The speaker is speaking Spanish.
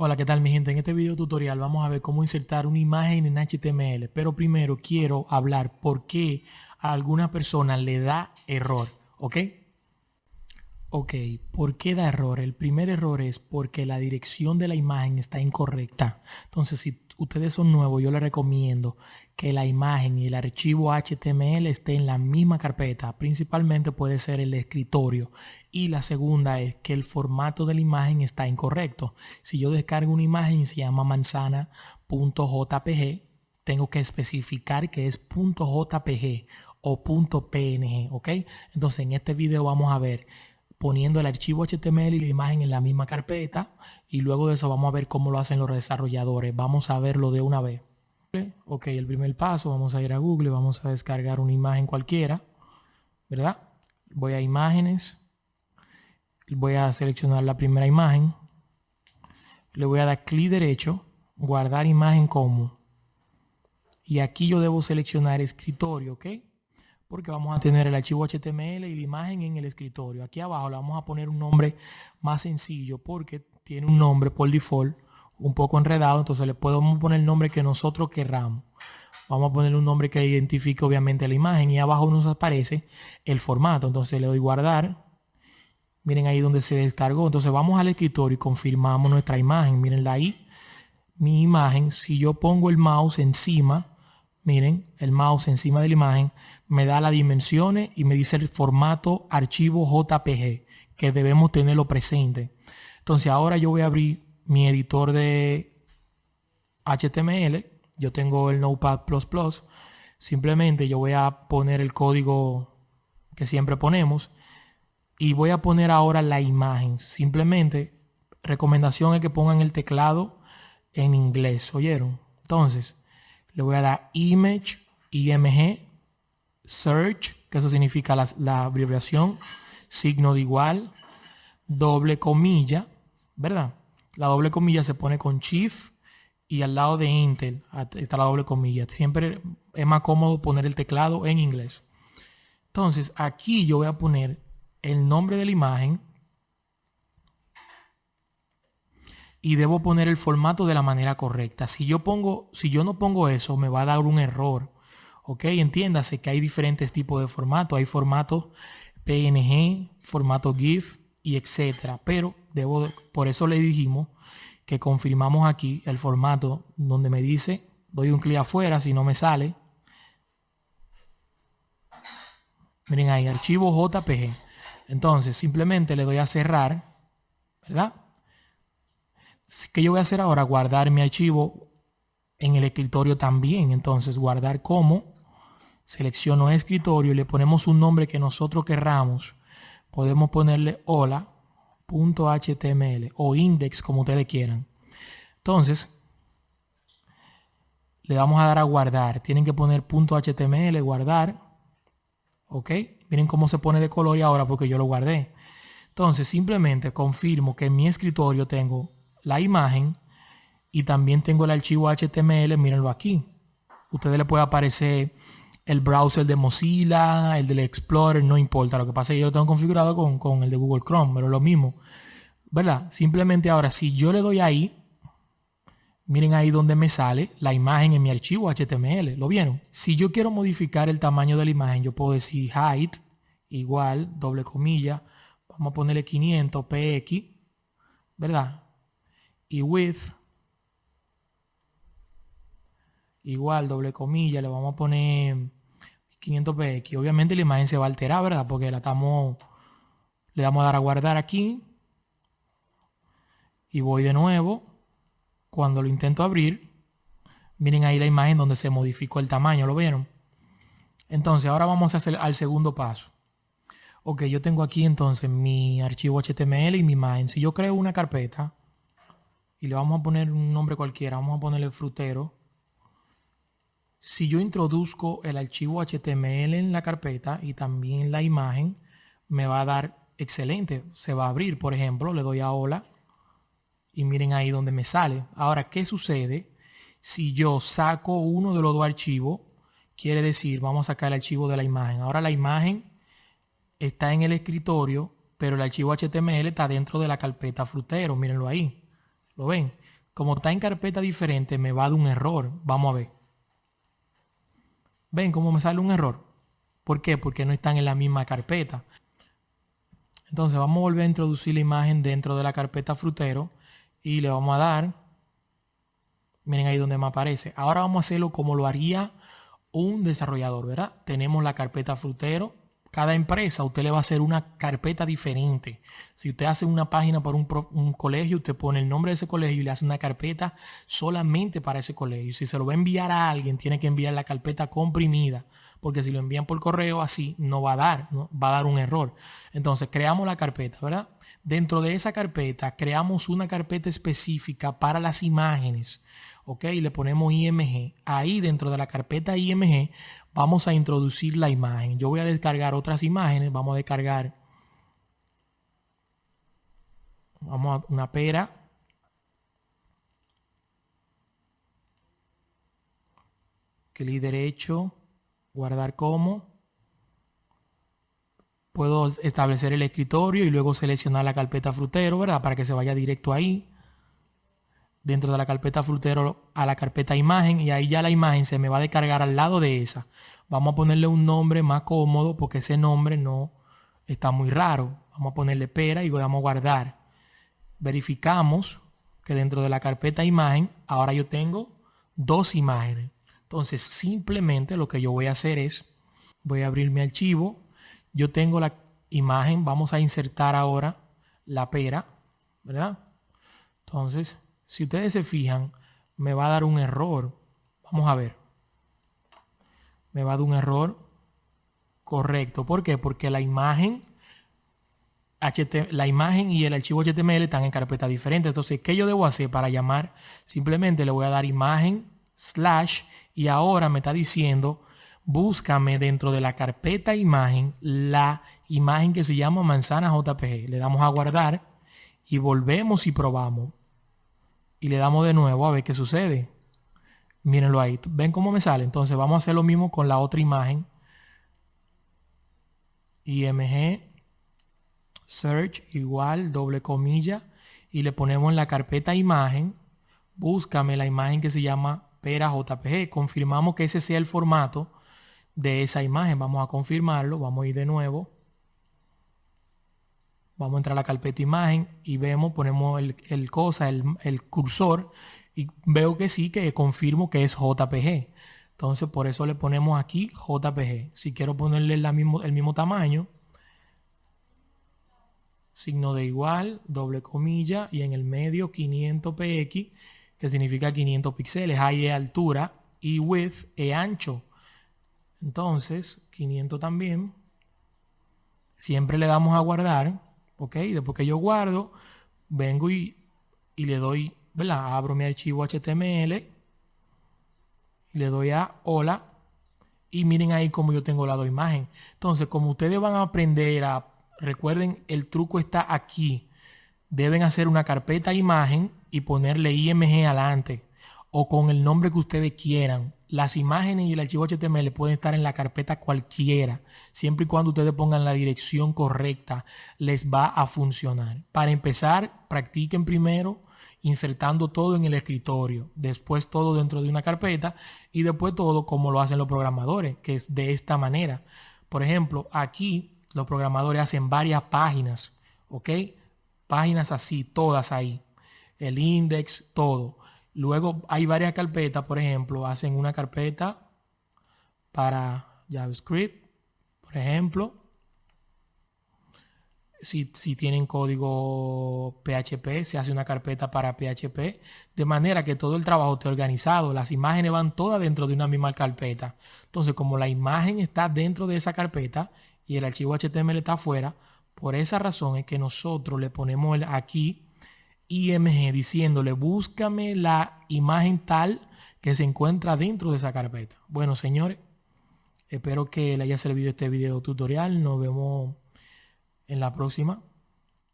Hola, ¿qué tal mi gente? En este video tutorial vamos a ver cómo insertar una imagen en HTML. Pero primero quiero hablar por qué a alguna persona le da error, ¿ok? Ok, ¿por qué da error? El primer error es porque la dirección de la imagen está incorrecta. Entonces, si ustedes son nuevos, yo les recomiendo que la imagen y el archivo HTML estén en la misma carpeta. Principalmente puede ser el escritorio. Y la segunda es que el formato de la imagen está incorrecto. Si yo descargo una imagen y se llama manzana.jpg, tengo que especificar que es .jpg o .png, ¿ok? Entonces en este video vamos a ver poniendo el archivo HTML y la imagen en la misma carpeta y luego de eso vamos a ver cómo lo hacen los desarrolladores. Vamos a verlo de una vez. Ok, el primer paso, vamos a ir a Google, vamos a descargar una imagen cualquiera, ¿verdad? Voy a imágenes, voy a seleccionar la primera imagen, le voy a dar clic derecho, guardar imagen como, y aquí yo debo seleccionar escritorio, ¿ok? Porque vamos a tener el archivo HTML y la imagen en el escritorio. Aquí abajo le vamos a poner un nombre más sencillo porque tiene un nombre por default un poco enredado, entonces le podemos poner el nombre que nosotros querramos. Vamos a poner un nombre que identifique obviamente la imagen y abajo nos aparece el formato. Entonces le doy guardar. Miren ahí donde se descargó. Entonces vamos al escritorio y confirmamos nuestra imagen. Mirenla ahí. Mi imagen, si yo pongo el mouse encima, miren, el mouse encima de la imagen, me da las dimensiones y me dice el formato archivo JPG, que debemos tenerlo presente. Entonces ahora yo voy a abrir mi editor de HTML. Yo tengo el Notepad++. Simplemente yo voy a poner el código que siempre ponemos. Y voy a poner ahora la imagen. Simplemente, recomendación es que pongan el teclado en inglés. ¿Oyeron? Entonces, le voy a dar image, img, search, que eso significa la, abreviación, signo de igual, doble comilla, ¿verdad? La doble comilla se pone con shift y al lado de Intel está la doble comilla. Siempre es más cómodo poner el teclado en inglés. Entonces aquí yo voy a poner el nombre de la imagen y debo poner el formato de la manera correcta. Si yo pongo, si yo no pongo eso, me va a dar un error. Ok, entiéndase que hay diferentes tipos de formato. Hay formato PNG, formato GIF y etcétera. Pero debo, por eso le dijimos que confirmamos aquí el formato donde me dice, doy un clic afuera si no me sale. Miren ahí, archivo JPG. Entonces, simplemente le doy a cerrar, ¿verdad? ¿Qué yo voy a hacer ahora? Guardar mi archivo en el escritorio también. Entonces, guardar como. Selecciono escritorio y le ponemos un nombre que nosotros querramos. Podemos ponerle hola.html o index como ustedes quieran. Entonces, le vamos a dar a guardar. Tienen que poner .html, guardar. ¿Ok? Miren cómo se pone de color y ahora porque yo lo guardé. Entonces, simplemente confirmo que en mi escritorio tengo la imagen y también tengo el archivo HTML, mírenlo aquí. Ustedes le puede aparecer el browser de Mozilla, el del Explorer, no importa. Lo que pasa es que yo lo tengo configurado con, con el de Google Chrome, pero lo mismo. ¿Verdad? Simplemente ahora, si yo le doy ahí, miren ahí donde me sale la imagen en mi archivo HTML. ¿Lo vieron? Si yo quiero modificar el tamaño de la imagen, yo puedo decir height igual, doble comilla, vamos a ponerle 500 px, ¿verdad? y width igual doble comilla le vamos a poner 500 px obviamente la imagen se va a alterar verdad porque la estamos le damos a dar a guardar aquí. Y voy de nuevo. Cuando lo intento abrir miren ahí la imagen donde se modificó el tamaño lo vieron entonces ahora vamos a hacer al segundo paso. Ok yo tengo aquí entonces mi archivo html y mi imagen. Si yo creo una carpeta y le vamos a poner un nombre cualquiera, vamos a ponerle frutero. Si yo introduzco el archivo HTML en la carpeta y también la imagen, me va a dar excelente. Se va a abrir, por ejemplo, le doy a hola y miren ahí donde me sale. Ahora, ¿qué sucede? Si yo saco uno de los dos archivos, quiere decir, vamos a sacar el archivo de la imagen. Ahora la imagen está en el escritorio, pero el archivo HTML está dentro de la carpeta frutero, mírenlo ahí. ¿Lo ven? como está en carpeta diferente, me va a dar un error. Vamos a ver. ¿Ven cómo me sale un error? ¿Por qué? Porque no están en la misma carpeta. Entonces vamos a volver a introducir la imagen dentro de la carpeta frutero y le vamos a dar, miren ahí donde me aparece. Ahora vamos a hacerlo como lo haría un desarrollador, ¿verdad? Tenemos la carpeta frutero. Cada empresa usted le va a hacer una carpeta diferente. Si usted hace una página para un, colegio, usted pone el nombre de ese colegio y le hace una carpeta solamente para ese colegio. Si se lo va a enviar a alguien, tiene que enviar la carpeta comprimida porque si lo envían por correo así no va a dar, ¿no? va a dar un error. Entonces creamos la carpeta, ¿verdad? Dentro de esa carpeta creamos una carpeta específica para las imágenes, ¿ok? Le ponemos IMG. Ahí dentro de la carpeta IMG vamos a introducir la imagen. Yo voy a descargar otras imágenes, vamos a descargar vamos a una pera clic derecho guardar como. Puedo establecer el escritorio y luego seleccionar la carpeta frutero, ¿verdad? Para que se vaya directo ahí. Dentro de la carpeta frutero a la carpeta imagen y ahí ya la imagen se me va a descargar al lado de esa. Vamos a ponerle un nombre más cómodo porque ese nombre no está muy raro. Vamos a ponerle pera y vamos a guardar. Verificamos que dentro de la carpeta imagen ahora yo tengo dos imágenes. Entonces simplemente lo que yo voy a hacer es, voy a abrir mi archivo. Yo tengo la imagen, vamos a insertar ahora la pera, ¿verdad? Entonces, si ustedes se fijan, me va a dar un error. Vamos a ver. Me va a dar un error correcto. ¿Por qué? Porque la imagen, la imagen y el archivo HTML están en carpeta diferente. Entonces, ¿qué yo debo hacer para llamar? Simplemente le voy a dar imagen slash y ahora me está diciendo, búscame dentro de la carpeta imagen la imagen que se llama manzana JPG. Le damos a guardar y volvemos y probamos. Y le damos de nuevo a ver qué sucede. Mírenlo ahí. ¿Ven cómo me sale? Entonces vamos a hacer lo mismo con la otra imagen. IMG search igual doble comilla y le ponemos en la carpeta imagen. Búscame la imagen que se llama Pera JPG. Confirmamos que ese sea el formato de esa imagen. Vamos a confirmarlo. Vamos a ir de nuevo. Vamos a entrar a la carpeta imagen y vemos, ponemos el, cosa, el, cursor y veo que sí, que confirmo que es JPG. Entonces por eso le ponemos aquí JPG. Si quiero ponerle mismo, el mismo tamaño, signo de igual, doble comilla y en el medio 500 px que significa 500 píxeles. High es altura y width es ancho. Entonces, 500 también. Siempre le damos a guardar. Ok, después que yo guardo, vengo y, y le doy, ¿verdad? Abro mi archivo HTML. Le doy a hola. Y miren ahí como yo tengo la dos imagen. Entonces, como ustedes van a aprender a, recuerden, el truco está aquí. Deben hacer una carpeta imagen y ponerle IMG adelante o con el nombre que ustedes quieran. Las imágenes y el archivo HTML pueden estar en la carpeta cualquiera, siempre y cuando ustedes pongan la dirección correcta, les va a funcionar. Para empezar, practiquen primero insertando todo en el escritorio, después todo dentro de una carpeta y después todo como lo hacen los programadores, que es de esta manera. Por ejemplo, aquí los programadores hacen varias páginas, ¿ok? Páginas así, todas ahí el index, todo. Luego hay varias carpetas, por ejemplo, hacen una carpeta para JavaScript, por ejemplo. Si, tienen código PHP, se hace una carpeta para PHP, de manera que todo el trabajo esté organizado. Las imágenes van todas dentro de una misma carpeta. Entonces, como la imagen está dentro de esa carpeta y el archivo HTML está afuera, por esa razón es que nosotros le ponemos aquí IMG diciéndole búscame la imagen tal que se encuentra dentro de esa carpeta. Bueno, señores, espero que le haya servido este video tutorial. Nos vemos en la próxima.